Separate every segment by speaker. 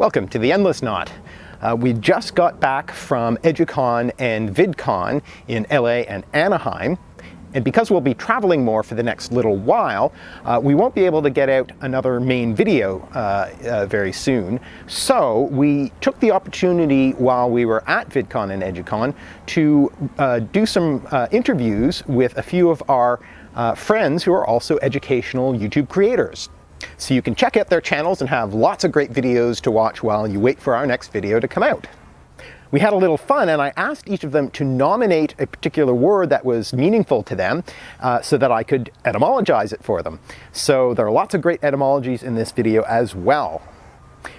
Speaker 1: Welcome to the Endless Knot. Uh, we just got back from EduCon and VidCon in LA and Anaheim. And because we'll be traveling more for the next little while, uh, we won't be able to get out another main video uh, uh, very soon. So we took the opportunity while we were at VidCon and EduCon to uh, do some uh, interviews with a few of our uh, friends who are also educational YouTube creators. So you can check out their channels and have lots of great videos to watch while you wait for our next video to come out. We had a little fun and I asked each of them to nominate a particular word that was meaningful to them uh, so that I could etymologize it for them. So there are lots of great etymologies in this video as well.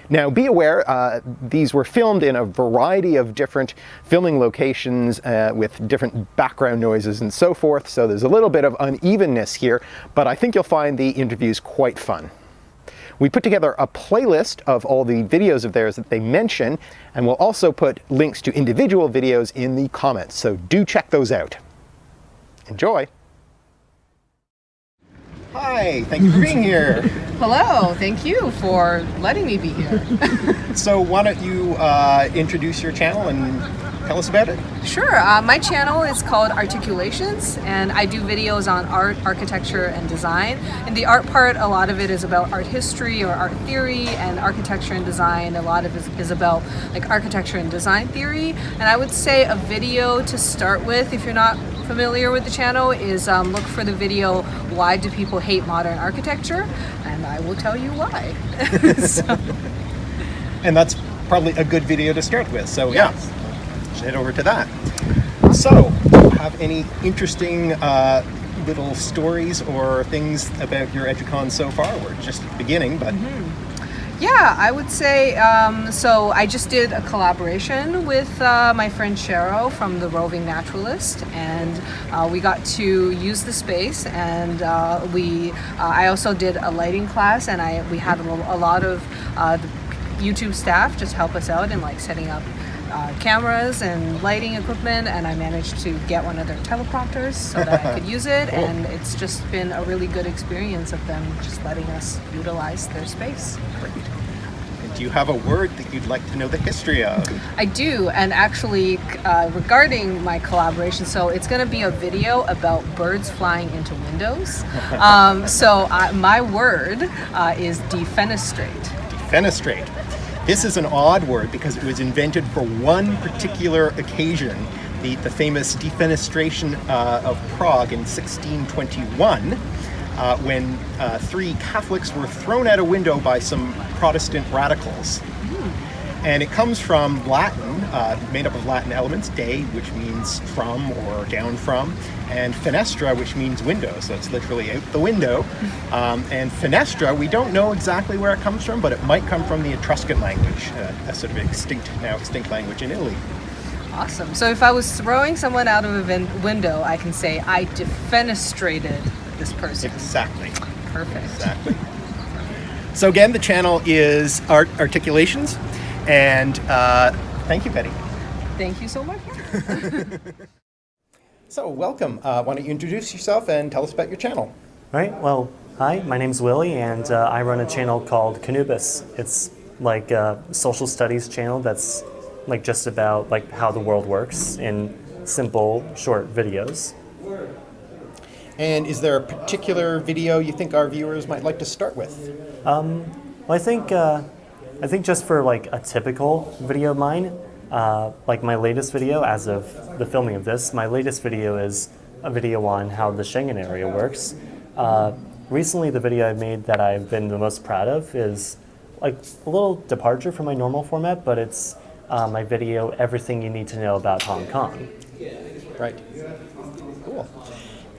Speaker 1: Now be aware, uh, these were filmed in a variety of different filming locations uh, with different background noises and so forth, so there's a little bit of unevenness here, but I think you'll find the interviews quite fun. We put together a playlist of all the videos of theirs that they mention, and we'll also put links to individual videos in the comments, so do check those out. Enjoy! Hi, thank you for being here.
Speaker 2: Hello, thank you for letting me be here.
Speaker 1: so why don't you uh, introduce your channel and tell us about it?
Speaker 2: Sure, uh, my channel is called Articulations and I do videos on art, architecture, and design. And the art part, a lot of it is about art history or art theory and architecture and design. A lot of it is about like architecture and design theory. And I would say a video to start with if you're not familiar with the channel is um, look for the video why do people hate modern architecture and I will tell you why. so.
Speaker 1: And that's probably a good video to start with so yes. Yeah head over to that. So have any interesting uh, little stories or things about your EduCon so far? We're just beginning but mm -hmm.
Speaker 2: Yeah, I would say, um, so I just did a collaboration with uh, my friend Cheryl from The Roving Naturalist and uh, we got to use the space and uh, we, uh, I also did a lighting class and I we had a, a lot of uh, YouTube staff just help us out in like setting up uh, cameras and lighting equipment and I managed to get one of their teleprompters so that I could use it cool. and it's just been a really good experience of them just letting us utilize their space.
Speaker 1: Great. And do you have a word that you'd like to know the history of?
Speaker 2: I do and actually uh, regarding my collaboration so it's going to be a video about birds flying into windows. um, so uh, my word uh, is defenestrate.
Speaker 1: Defenestrate. This is an odd word because it was invented for one particular occasion, the, the famous defenestration uh, of Prague in 1621, uh, when uh, three Catholics were thrown out a window by some Protestant radicals. And it comes from Latin, uh, made up of Latin elements, de, which means from or down from, and fenestra, which means window, so it's literally out the window. Um, and fenestra, we don't know exactly where it comes from, but it might come from the Etruscan language, uh, a sort of extinct, now extinct language in Italy.
Speaker 2: Awesome. So if I was throwing someone out of a window, I can say I defenestrated this person.
Speaker 1: Exactly.
Speaker 2: Perfect.
Speaker 1: Exactly. So again, the channel is Art Articulations. And uh, thank you, Betty.
Speaker 2: Thank you so much.
Speaker 1: so welcome. Uh, why don't you introduce yourself and tell us about your channel?
Speaker 3: All right. Well, hi, my name's Willie, and uh, I run a channel called Canubis. It's like a social studies channel that's like just about like how the world works in simple, short videos.
Speaker 1: And is there a particular video you think our viewers might like to start with?
Speaker 3: Um, well, I think uh, I think just for like a typical video of mine, uh, like my latest video as of the filming of this, my latest video is a video on how the Schengen area works. Uh, recently the video I made that I've been the most proud of is like a little departure from my normal format, but it's uh, my video, Everything You Need to Know About Hong Kong.
Speaker 1: Right. Cool.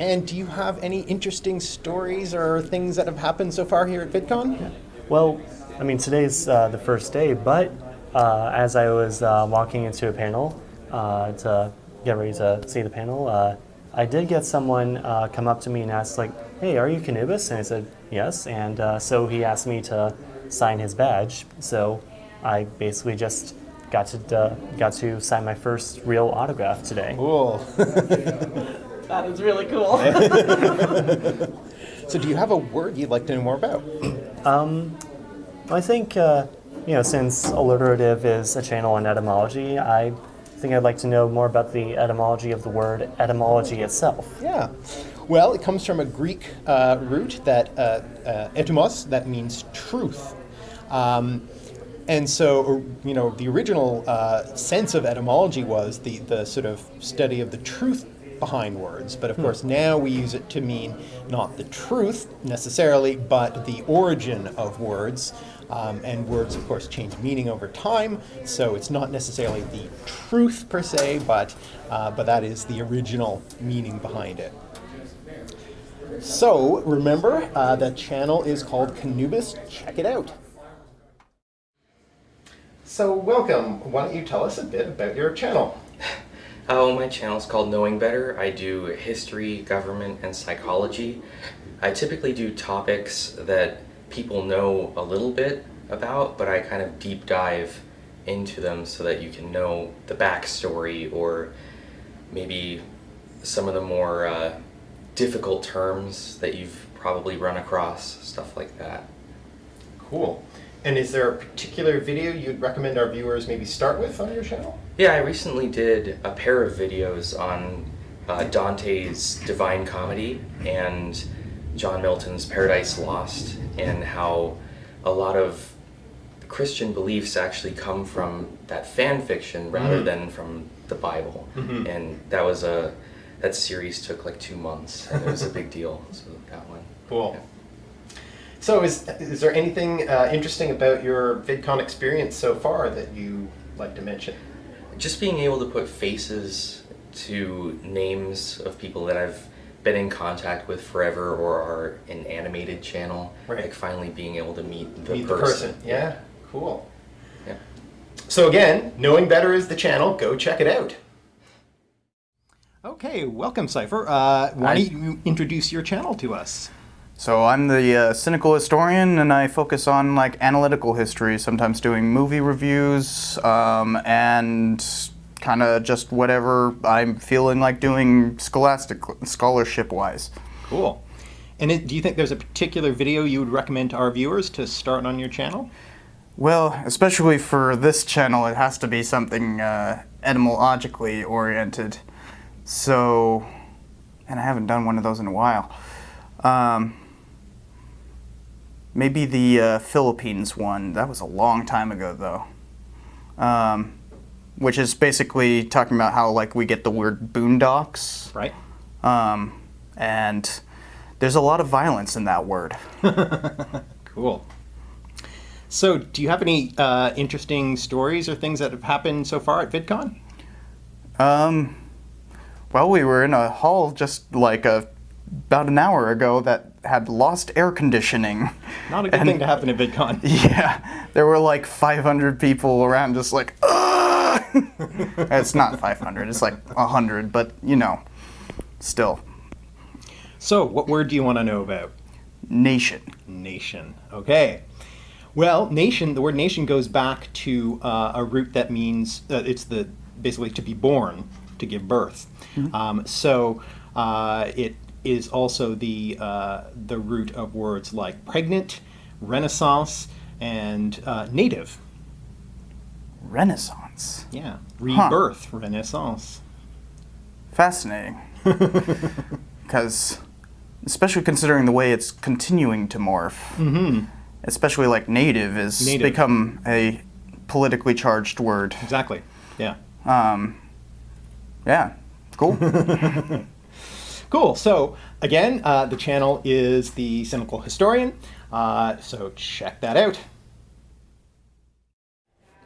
Speaker 1: And do you have any interesting stories or things that have happened so far here at VidCon?
Speaker 3: Well, I mean, today's uh, the first day, but uh, as I was uh, walking into a panel uh, to get ready to see the panel, uh, I did get someone uh, come up to me and ask, like, hey, are you Canubis? And I said, yes. And so he asked me to sign his badge. So I basically just got to got to sign my first real autograph today.
Speaker 1: Cool.
Speaker 2: that is really cool.
Speaker 1: so do you have a word you'd like to know more about?
Speaker 3: Um, I think uh, you know, since alliterative is a channel on etymology, I think I'd like to know more about the etymology of the word etymology itself.
Speaker 1: Yeah. Well, it comes from a Greek uh, root that uh, uh, etymos, that means truth. Um, and so, you know, the original uh, sense of etymology was the, the sort of study of the truth behind words. But of course, now we use it to mean not the truth necessarily, but the origin of words. Um, and words, of course, change meaning over time, so it's not necessarily the truth per se, but, uh, but that is the original meaning behind it. So remember, uh, the channel is called Canubis. Check it out. So welcome. Why don't you tell us a bit about your channel?
Speaker 4: Oh, my channel is called Knowing Better. I do history, government, and psychology. I typically do topics that people know a little bit about, but I kind of deep dive into them so that you can know the backstory or maybe some of the more uh, difficult terms that you've probably run across, stuff like that.
Speaker 1: Cool. And is there a particular video you'd recommend our viewers maybe start with on your channel?
Speaker 4: Yeah, I recently did a pair of videos on uh, Dante's Divine Comedy and John Milton's Paradise Lost and how a lot of Christian beliefs actually come from that fan fiction rather
Speaker 1: Mm.
Speaker 4: than from the Bible.
Speaker 1: Mhm.
Speaker 4: And that was a that series took like two months and it was a big deal. So that one.
Speaker 1: Cool.
Speaker 4: Yeah.
Speaker 1: So is, is there anything uh, interesting about your VidCon experience so far that you like to mention?
Speaker 4: Just being able to put faces to names of people that I've been in contact with forever or are an animated channel,
Speaker 1: Right.
Speaker 4: like finally being able to meet the
Speaker 1: Meet
Speaker 4: person.
Speaker 1: the person. Yeah, cool.
Speaker 4: Yeah.
Speaker 1: So again, Knowing Better is the channel. Go check it out. Okay, welcome, Cypher. Uh, why don't you introduce your channel to us?
Speaker 5: So I'm the uh, cynical historian, and I focus on like analytical history. Sometimes doing movie reviews, um, and kind of just whatever I'm feeling like doing scholastic scholarship wise.
Speaker 1: Cool. And it, do you think there's a particular video you would recommend to our viewers to start on your channel?
Speaker 5: Well, especially for this channel, it has to be something uh, etymologically oriented. So, and I haven't done one of those in a while. Um, maybe the uh, Philippines one. That was a long time ago, though. Um, which is basically talking about how like we get the word boondocks,
Speaker 1: Right.
Speaker 5: um, and there's a lot of violence in that word.
Speaker 1: Cool. So, do you have any uh, interesting stories or things that have happened so far at VidCon?
Speaker 5: Um, well, we were in a hall just like a, about an hour ago that had lost air conditioning.
Speaker 1: Not a good
Speaker 5: And-
Speaker 1: thing to happen at VidCon.
Speaker 5: Yeah, there were like 500 people around just like, "Ugh!" It's not 500, it's like 100, but you know, still.
Speaker 1: So, what word do you want to know about?
Speaker 5: Nation.
Speaker 1: Nation. Okay. Well, nation. The word nation goes back to uh, a root that means uh, it's the basically to be born, to give birth. Um, so uh, it is also the uh, the root of words like pregnant, renaissance, and uh, native.
Speaker 5: Renaissance.
Speaker 1: Yeah, rebirth, renaissance.
Speaker 5: Fascinating. Because, especially considering the way it's continuing to morph,
Speaker 1: Mm-hmm.
Speaker 5: especially like native has
Speaker 1: Native.
Speaker 5: become a politically charged word.
Speaker 1: Exactly. Yeah.
Speaker 5: Um, yeah, cool.
Speaker 1: Cool. So again, uh, the channel is the Cynical Historian. Uh, so check that out.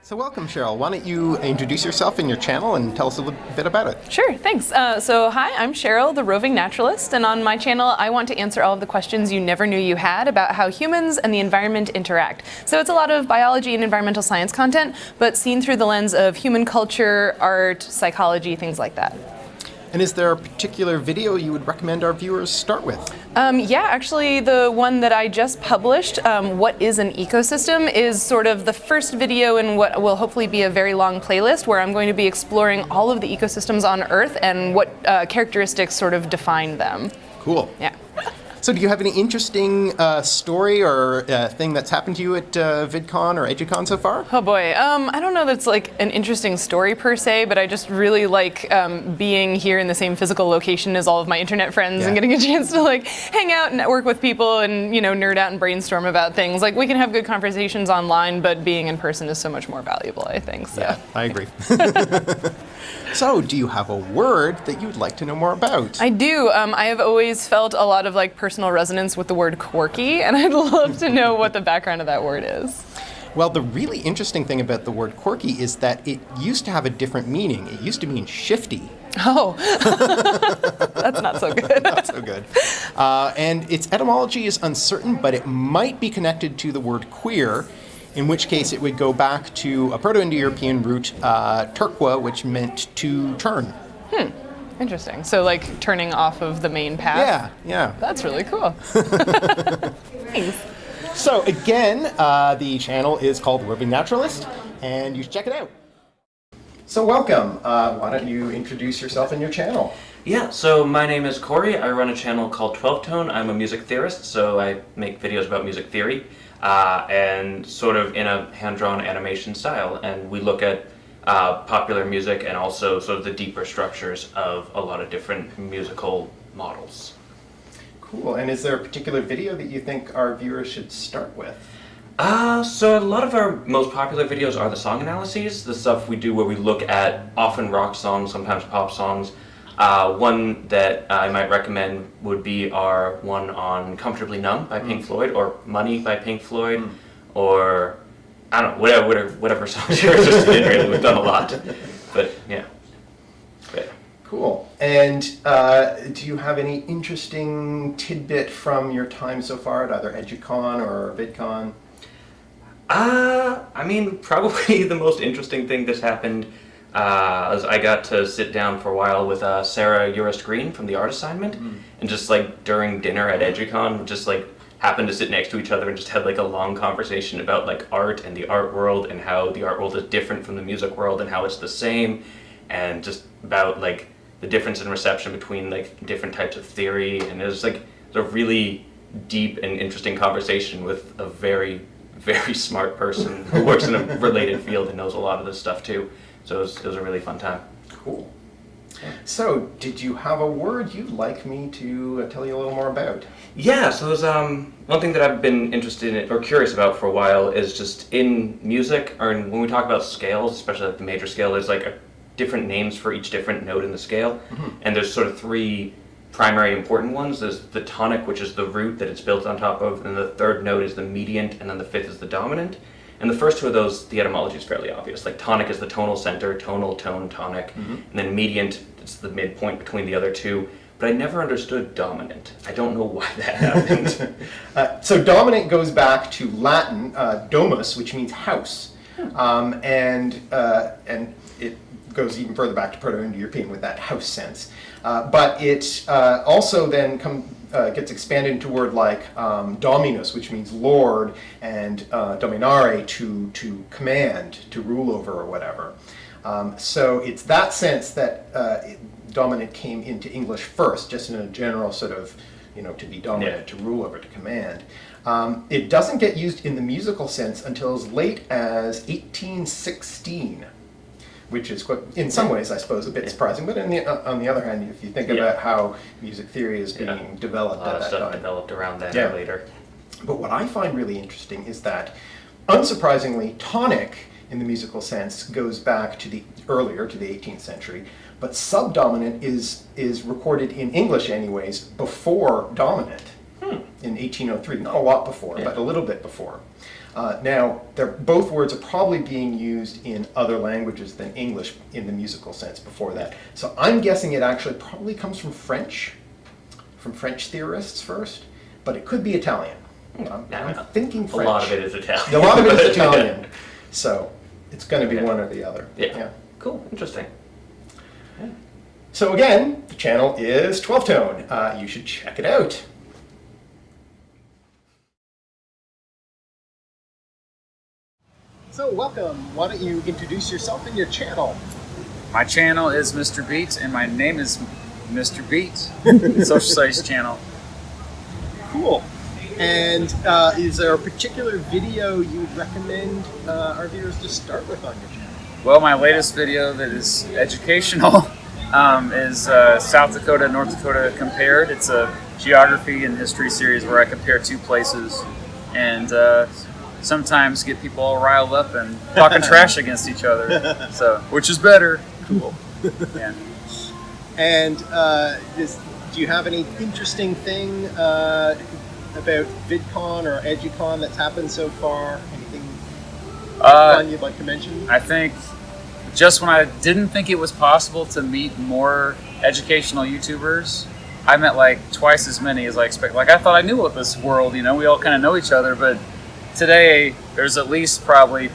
Speaker 1: So welcome, Cheryl. Why don't you introduce yourself and your channel and tell us a little bit about it?
Speaker 6: Sure, thanks. Uh, so, hi, I'm Cheryl, the roving naturalist, and on my channel, I want to answer all of the questions you never knew you had about how humans and the environment interact. So, it's a lot of biology and environmental science content, but seen through the lens of human culture, art, psychology, things like that.
Speaker 1: And is there a particular video you would recommend our viewers start with?
Speaker 6: Um, yeah, actually, the one that I just published, um, What is an Ecosystem, is sort of the first video in what will hopefully be a very long playlist where I'm going to be exploring all of the ecosystems on Earth and what uh, characteristics sort of define them.
Speaker 1: Cool.
Speaker 6: Yeah.
Speaker 1: So, do you have any interesting uh, story or uh, thing that's happened to you at uh, VidCon or EduCon so far?
Speaker 6: Oh boy, um, I don't know that's like an interesting story per se, but I just really like um, being here in the same physical location as all of my internet friends
Speaker 1: Yeah.
Speaker 6: and getting a chance to like hang out and network with people and you know nerd out and brainstorm about things. Like we can have good conversations online, but being in person is so much more valuable. I think so.
Speaker 1: I agree. so, do you have a word that you'd like to know more about?
Speaker 6: I do. Um, I have always felt a lot of like personal resonance with the word quirky, and I'd love to know what the background of that word is.
Speaker 1: Well, the really interesting thing about the word quirky is that it used to have a different meaning. It used to mean shifty.
Speaker 6: Oh, that's not so good.
Speaker 1: Not so good. Uh, and its etymology is uncertain, but it might be connected to the word queer, in which case it would go back to a Proto Indo European root, uh, turqua, which meant to turn. Hmm.
Speaker 6: Interesting. So like turning off of the main path.
Speaker 1: Yeah, yeah.
Speaker 6: That's really cool. Thanks.
Speaker 1: So, again, uh, the channel is called Roving Naturalist, and you should check it out. So, welcome. Uh, why don't you introduce yourself and your channel?
Speaker 7: Yeah, so my name is Corey. I run a channel called 12 Tone. I'm a music theorist, so I make videos about music theory uh, and sort of in a hand drawn animation style. And we look at uh, popular music and also sort of the deeper structures of a lot of different musical models.
Speaker 1: Cool. And is there a particular video that you think our viewers should start with?
Speaker 7: Uh, so a lot of our most popular videos are the song analyses, the stuff we do where we look at often rock songs, sometimes pop songs. Uh, one that I might recommend would be our one on Comfortably Numb by Pink Floyd, or Money by Pink Floyd, or I don't know, whatever, whatever, whatever songs you're interested in, really. We've done a lot. But yeah. But,
Speaker 1: Cool. And uh, do you have any interesting tidbit from your time so far at either EduCon or VidCon?
Speaker 7: Uh, I mean, probably the most interesting thing that's happened uh, I got to sit down for a while with uh, Sarah Urist Green from the art assignment, and just like during dinner at EduCon, just like happened to sit next to each other and just had like a long conversation about like art and the art world and how the art world is different from the music world and how it's the same, and just about like the difference in reception between like different types of theory, and it was like it was a really deep and interesting conversation with a very very smart person who works in a related field and knows a lot of this stuff too. So it was, it was a really fun time.
Speaker 1: Cool. So, did you have a word you'd like me to uh, tell you a little more about?
Speaker 7: Yeah, so there's um, one thing that I've been interested in or curious about for a while is just in music or in, when we talk about scales, especially like the major scale, there's like a, different names for each different note in the scale, and there's sort of three primary important ones. There's the tonic, which is the root that it's built on top of, and the third note is the mediant, and then the fifth is the dominant. And the first two of those, the etymology is fairly obvious. Like tonic is the tonal center, tonal, tone, tonic, and then mediant, it's the midpoint between the other two. But I never understood dominant. I don't know why that happened.
Speaker 1: Uh, so dominant goes back to Latin uh, domus, which means house, um, and uh, and it goes even further back to Proto-Indo-European with that house sense. Uh, but it uh, also then come, uh, gets expanded into word like um, dominus, which means lord, and uh, dominare to to command, to rule over, or whatever. Um, so it's that sense that uh, dominant came into English first, just in a general sort of, you know, to be dominant,
Speaker 7: Yeah.
Speaker 1: to rule over, to command. Um, it doesn't get used in the musical sense until as late as 1816, which is quite, in some ways, I suppose, a bit surprising. But in the, uh, on the other hand, if you think
Speaker 7: Yeah.
Speaker 1: about how music theory is being
Speaker 7: Yeah.
Speaker 1: developed
Speaker 7: a lot of stuff
Speaker 1: time.
Speaker 7: developed around that
Speaker 1: Yeah.
Speaker 7: later.
Speaker 1: But what I find really interesting is that, unsurprisingly, tonic in the musical sense goes back to the earlier to the 18th century, but subdominant is is recorded in English, anyways, before dominant in 1803. Not a lot before,
Speaker 7: Yeah.
Speaker 1: but a little bit before. Uh, now, they're, both words are probably being used in other languages than English in the musical sense before that. So I'm guessing it actually probably comes from French, from French theorists first, but it could be Italian. I'm, I'm
Speaker 7: no.
Speaker 1: thinking
Speaker 7: A lot of it is Italian.
Speaker 1: A lot of it is Italian. So it's going to be
Speaker 7: Yeah.
Speaker 1: one or the other.
Speaker 7: Yeah. Cool. Interesting. Yeah.
Speaker 1: So again, the channel is 12 Tone. Uh, you should check it out. So welcome. Why don't you introduce yourself and your channel?
Speaker 8: My channel is Mr. Beats, and my name is Mr. Beats, social studies channel.
Speaker 1: Cool. And uh, is there a particular video you would recommend uh, our viewers to start with on your channel?
Speaker 8: Well, my latest video that is educational um, is uh, South Dakota, North Dakota compared. It's a geography and history series where I compare two places and uh, sometimes get people all riled up and talking trash against each other. So, which is better. Cool. Yeah.
Speaker 1: And uh, is, do you have any interesting thing uh, about VidCon or EduCon that's happened so far? Anything
Speaker 8: Uh,
Speaker 1: fun you'd like to mention?
Speaker 8: I think just when I didn't think it was possible to meet more educational YouTubers, I met like twice as many as I expect. Like I thought I knew what this world, you know, we all kind of know each other, but today there's at least probably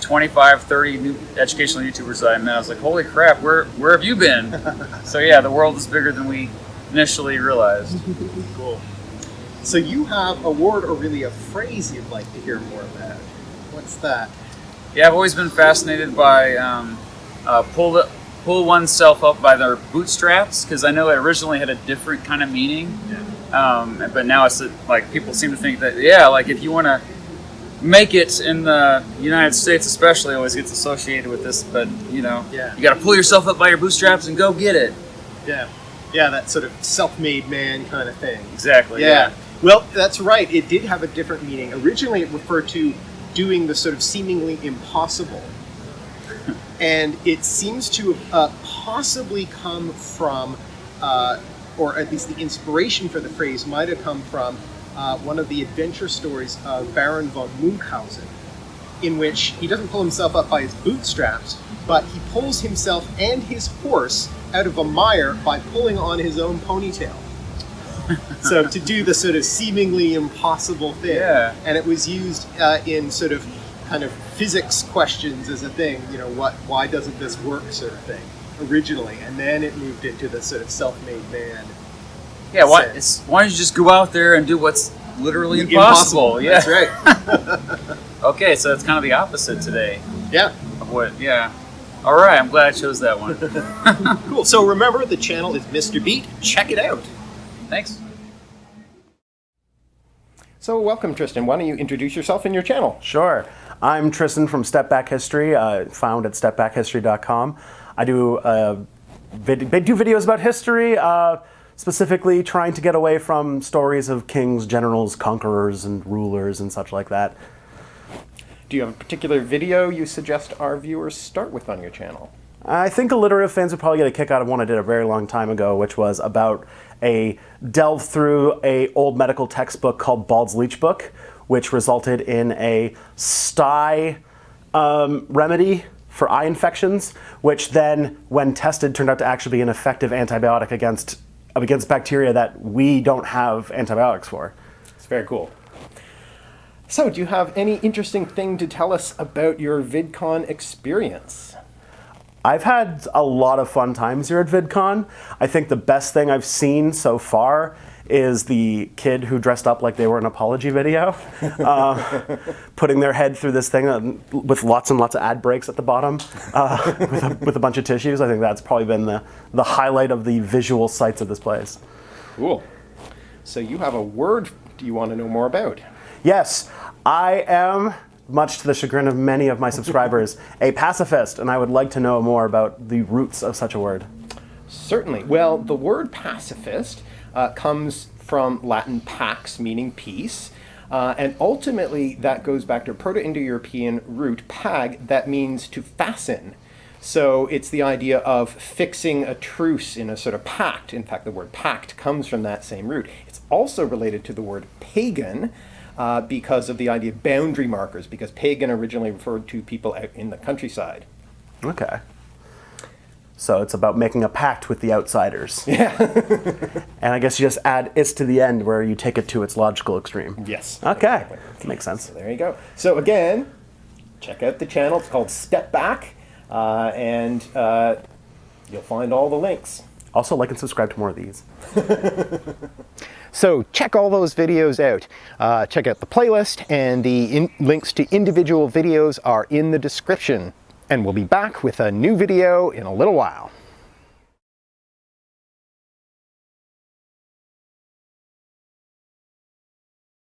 Speaker 8: 25, 30 new educational YouTubers that I met. I was like, holy crap, where where have you been? so yeah, the world is bigger than we initially realized.
Speaker 1: Cool. So you have a word or really a phrase you'd like to hear more about. What's that?
Speaker 8: Yeah, I've always been fascinated by um, uh, pull the, pull oneself up by their bootstraps because I know it originally had a different kind of meaning, um, but now it's like people seem to think that yeah, like if you want to make it in the United States, especially, always gets associated with this. But you know,
Speaker 1: Yeah.
Speaker 8: you got to pull yourself up by your bootstraps and go get it.
Speaker 1: Yeah. Yeah, that sort of self-made man kind of thing.
Speaker 8: Exactly.
Speaker 1: Yeah. Well, that's right. It did have a different meaning. Originally, it referred to doing the sort of seemingly impossible. and it seems to have uh, possibly come from, uh, or at least the inspiration for the phrase might have come from uh, one of the adventure stories of Baron von Munchausen, in which he doesn't pull himself up by his bootstraps, but he pulls himself and his horse out of a mire by pulling on his own ponytail. So to do the sort of seemingly impossible thing.
Speaker 8: Yeah.
Speaker 1: and it was used uh, in sort of kind of physics questions as a thing you know what why doesn't this work sort of thing originally and then it moved into the sort of self-made man
Speaker 8: Yeah. Why? It's, why don't you just go out there and do what's literally impossible? Yeah.
Speaker 1: that's right
Speaker 8: Okay, so it's kind of the opposite today.
Speaker 1: yeah
Speaker 8: of what yeah all right i'm glad i chose that one
Speaker 1: cool so remember the channel is mr beat check it out
Speaker 8: thanks
Speaker 1: so welcome tristan why don't you introduce yourself and your channel
Speaker 9: Sure. I'm Tristan from Step Back History, uh, found at stepbackhistory.com. I do uh, vid- do videos about history, uh, specifically trying to get away from stories of kings, generals, conquerors, and rulers and such like that.
Speaker 1: do you have a particular video you suggest our viewers start with on your channel
Speaker 9: I think alliterative fans would probably get a kick out of one I did a very long time ago, which was about a delve through a old medical textbook called Bald's Leech Book, which resulted in a sty um, remedy for eye infections, which then, when tested, turned out to actually be an effective antibiotic against against bacteria that we don't have antibiotics for.
Speaker 1: It's very cool. So, do you have any interesting thing to tell us about your VidCon experience?
Speaker 9: I've had a lot of fun times here at VidCon. I think the best thing I've seen so far is the kid who dressed up like they were an apology video, uh, putting their head through this thing uh, with lots and lots of ad breaks at the bottom uh, with, a, with a bunch of tissues. I think that's probably been the, the highlight of the visual sights of this place.
Speaker 1: Cool. So, you have a word do you want to know more about?
Speaker 9: Yes, I am, much to the chagrin of many of my subscribers, a pacifist, and I would like to know more about the roots of such a word.
Speaker 1: Certainly. Well, the word pacifist uh, comes from Latin pax, meaning peace. Uh, and ultimately, that goes back to a Proto Indo European root, pag, that means to fasten. So it's the idea of fixing a truce in a sort of pact. In fact, the word pact comes from that same root. It's also related to the word pagan uh, because of the idea of boundary markers, because pagan originally referred to people out in the countryside.
Speaker 9: Okay. So it's about making a pact with the outsiders. Yeah. and I guess you just add is to the end where you take it to its logical extreme.
Speaker 1: Yes.
Speaker 9: Okay. Makes sense.
Speaker 1: There you go. So again, check out the channel. It's called Step Back, uh, and uh, you'll find all the links.
Speaker 9: Also, like and subscribe to more of these.
Speaker 1: So check all those videos out. Uh, check out the playlist, and the in links to individual videos are in the description. And we'll be back with a new video in a little while.